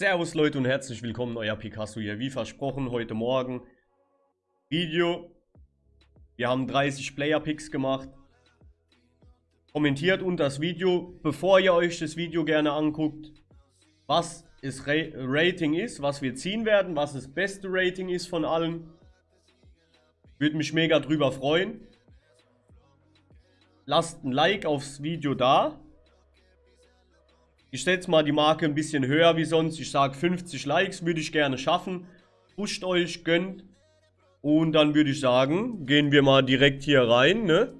Servus Leute und herzlich willkommen, euer Picasso hier. Wie versprochen, heute Morgen Video. Wir haben 30 Player-Picks gemacht. Kommentiert unter das Video, bevor ihr euch das Video gerne anguckt, was das Ra Rating ist, was wir ziehen werden, was das beste Rating ist von allen. Würde mich mega drüber freuen. Lasst ein Like aufs Video da. Ich setze mal die Marke ein bisschen höher wie sonst. Ich sage 50 Likes würde ich gerne schaffen. Pusht euch, gönnt. Und dann würde ich sagen, gehen wir mal direkt hier rein, ne?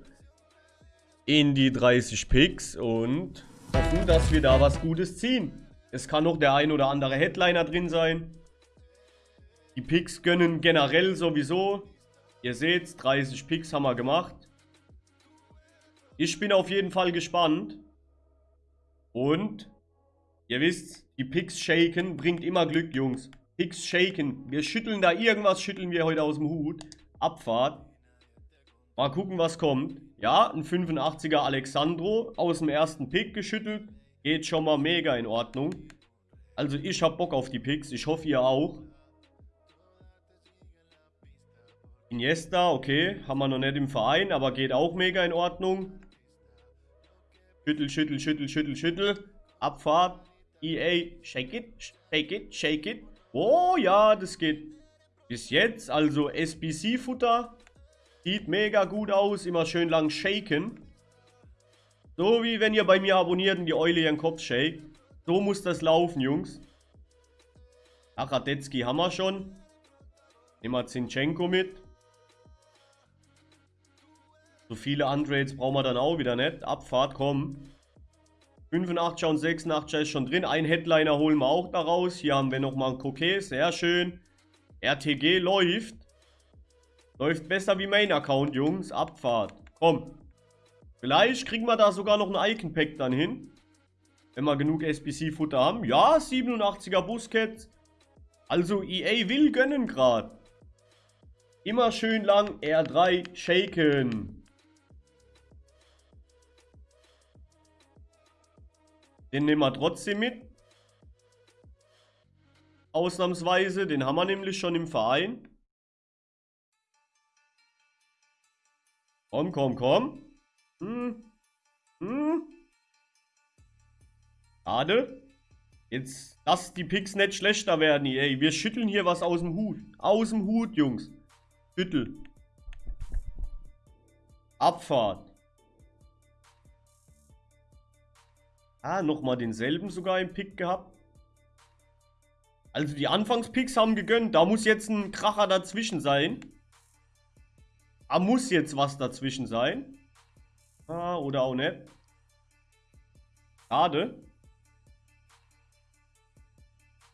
In die 30 Picks und hoffen, dass wir da was Gutes ziehen. Es kann noch der ein oder andere Headliner drin sein. Die Picks gönnen generell sowieso. Ihr seht, 30 Picks haben wir gemacht. Ich bin auf jeden Fall gespannt. Und Ihr wisst, die Picks shaken bringt immer Glück, Jungs. Picks shaken. Wir schütteln da irgendwas, schütteln wir heute aus dem Hut. Abfahrt. Mal gucken, was kommt. Ja, ein 85er Alexandro aus dem ersten Pick geschüttelt. Geht schon mal mega in Ordnung. Also ich hab Bock auf die Picks. Ich hoffe, ihr auch. Iniesta, okay. Haben wir noch nicht im Verein, aber geht auch mega in Ordnung. Schüttel, schüttel, schüttel, schüttel, schüttel. Abfahrt. EA, shake it, shake it, shake it. Oh ja, das geht bis jetzt. Also SBC-Futter. Sieht mega gut aus. Immer schön lang shaken. So wie wenn ihr bei mir abonniert und die Eule ihren Kopf shake. So muss das laufen, Jungs. Ach, Radetzky haben wir schon. Nehmen wir Zinchenko mit. So viele Untrades brauchen wir dann auch wieder nicht. Abfahrt, komm. 85er und 86er ist schon drin. Ein Headliner holen wir auch daraus. Hier haben wir nochmal ein Coquet. Sehr schön. RTG läuft. Läuft besser wie Main Account, Jungs. Abfahrt. Komm. Vielleicht kriegen wir da sogar noch ein Icon Pack dann hin. Wenn wir genug SBC-Futter haben. Ja, 87er Busquets. Also EA will gönnen gerade. Immer schön lang R3 shaken. Den nehmen wir trotzdem mit. Ausnahmsweise. Den haben wir nämlich schon im Verein. Komm, komm, komm. Hm. Hm. Schade. Jetzt, dass die Picks nicht schlechter werden. Ey, wir schütteln hier was aus dem Hut. Aus dem Hut, Jungs. Schüttel. Abfahrt. Ah, nochmal denselben sogar im Pick gehabt. Also die Anfangspicks haben gegönnt. Da muss jetzt ein Kracher dazwischen sein. Da muss jetzt was dazwischen sein. Ah, oder auch nicht. Schade.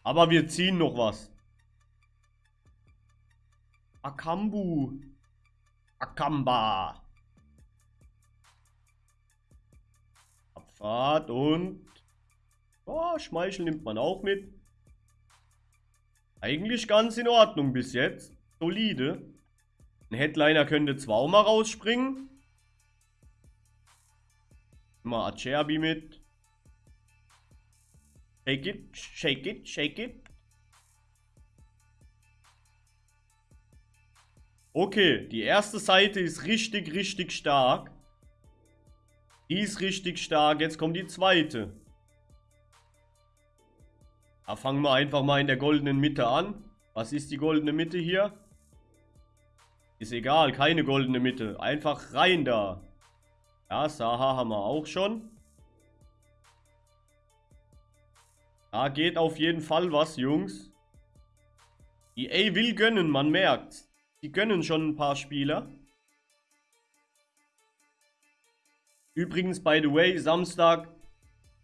Aber wir ziehen noch was. Akambu. Akamba. Fahrt und... Oh, Schmeichel nimmt man auch mit. Eigentlich ganz in Ordnung bis jetzt. Solide. Ein Headliner könnte zwar auch mal rausspringen. Mal Acerbi mit. Shake it, shake it, shake it. Okay, die erste Seite ist richtig, richtig stark. Die ist richtig stark. Jetzt kommt die zweite. Da fangen wir einfach mal in der goldenen Mitte an. Was ist die goldene Mitte hier? Ist egal, keine goldene Mitte. Einfach rein da. Ja, Saha haben wir auch schon. Da geht auf jeden Fall was, Jungs. EA will gönnen, man merkt. Die gönnen schon ein paar Spieler. Übrigens, by the way, Samstag,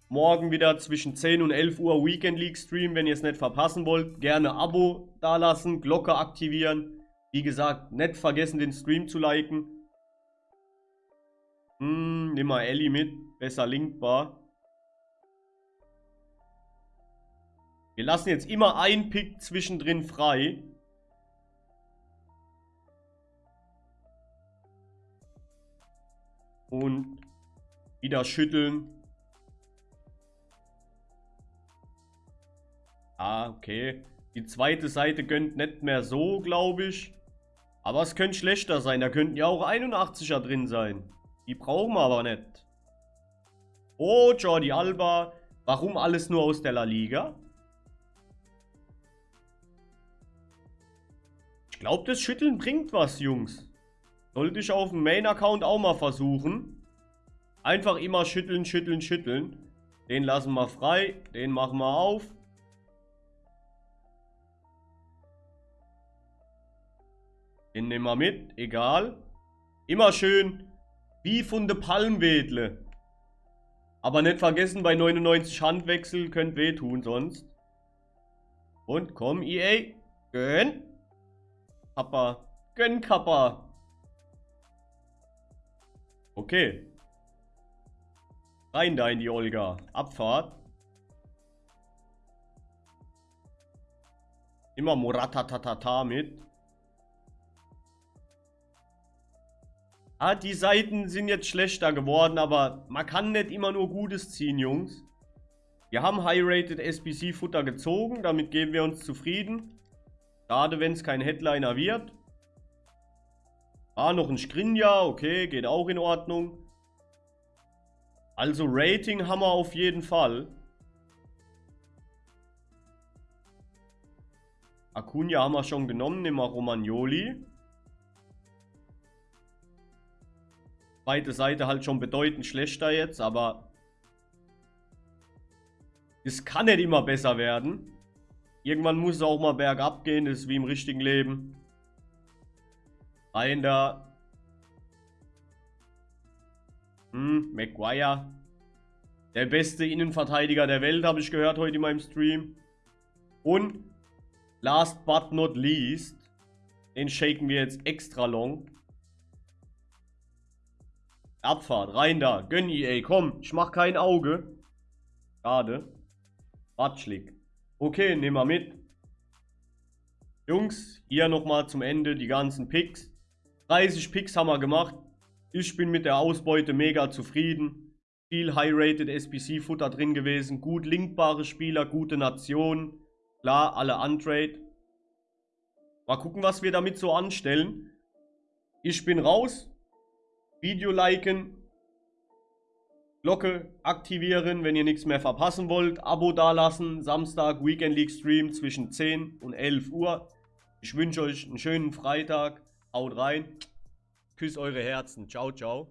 morgen wieder zwischen 10 und 11 Uhr Weekend League Stream. Wenn ihr es nicht verpassen wollt, gerne Abo dalassen, Glocke aktivieren. Wie gesagt, nicht vergessen, den Stream zu liken. Hm, nimm mal Ellie mit, besser linkbar. Wir lassen jetzt immer ein Pick zwischendrin frei. Und wieder schütteln. Ja, okay. Die zweite Seite gönnt nicht mehr so, glaube ich. Aber es könnte schlechter sein. Da könnten ja auch 81er drin sein. Die brauchen wir aber nicht. Oh, Jordi Alba. Warum alles nur aus der La Liga? Ich glaube, das Schütteln bringt was, Jungs. Sollte ich auf dem Main-Account auch mal versuchen. Einfach immer schütteln, schütteln, schütteln. Den lassen wir frei. Den machen wir auf. Den nehmen wir mit. Egal. Immer schön wie von der Palmwedle. Aber nicht vergessen, bei 99 Handwechsel könnt wehtun sonst. Und komm, EA. Gönn. Kappa. Gönn, Kappa. Okay. Rein da in die Olga. Abfahrt. Immer Moratatatata mit. Ah, die Seiten sind jetzt schlechter geworden, aber man kann nicht immer nur Gutes ziehen, Jungs. Wir haben High-Rated SBC-Futter gezogen, damit geben wir uns zufrieden. Schade, wenn es kein Headliner wird. Ah, noch ein Skrinja, okay, geht auch in Ordnung. Also Rating haben wir auf jeden Fall. Acuna haben wir schon genommen, nehmen wir Romagnoli. Zweite Seite halt schon bedeutend schlechter jetzt, aber es kann nicht immer besser werden. Irgendwann muss es auch mal bergab gehen, das ist wie im richtigen Leben. Rein da. Hm, Maguire. Der beste Innenverteidiger der Welt, habe ich gehört heute in meinem Stream. Und, last but not least, den shaken wir jetzt extra long. Abfahrt, rein da. Gönn EA, komm, ich mach kein Auge. Schade. Batschlik. Okay, nehmen wir mit. Jungs, hier nochmal zum Ende die ganzen Picks. 30 Picks haben wir gemacht. Ich bin mit der Ausbeute mega zufrieden. Viel High-Rated SBC-Futter drin gewesen. Gut linkbare Spieler, gute Nationen. Klar, alle untrade. Mal gucken, was wir damit so anstellen. Ich bin raus. Video liken. Glocke aktivieren, wenn ihr nichts mehr verpassen wollt. Abo dalassen. Samstag Weekend League Stream zwischen 10 und 11 Uhr. Ich wünsche euch einen schönen Freitag. Haut rein. Küsst eure Herzen. Ciao, ciao.